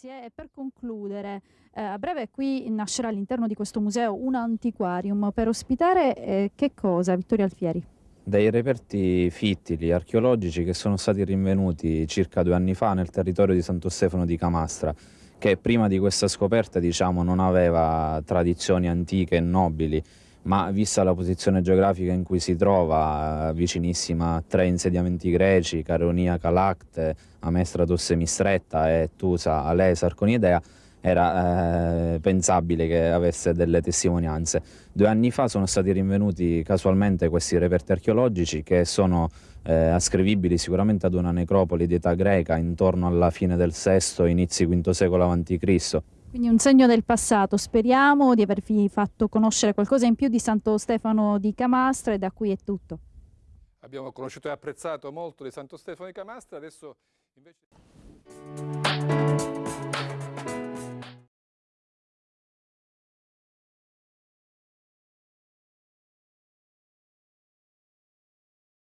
Grazie e per concludere, eh, a breve qui nascerà all'interno di questo museo un antiquarium per ospitare eh, che cosa, Vittorio Alfieri? Dei reperti fittili archeologici che sono stati rinvenuti circa due anni fa nel territorio di Santo Stefano di Camastra, che prima di questa scoperta diciamo, non aveva tradizioni antiche e nobili, ma vista la posizione geografica in cui si trova, vicinissima a tre insediamenti greci, Caronia Calacte, Amestratus Semistretta e Tusa Alesa Arconidea, era eh, pensabile che avesse delle testimonianze. Due anni fa sono stati rinvenuti casualmente questi reperti archeologici che sono eh, ascrivibili sicuramente ad una necropoli di età greca intorno alla fine del VI, inizi V secolo a.C. Quindi un segno del passato, speriamo di avervi fatto conoscere qualcosa in più di Santo Stefano di Camastra e da qui è tutto. Abbiamo conosciuto e apprezzato molto di Santo Stefano di Camastra, adesso invece...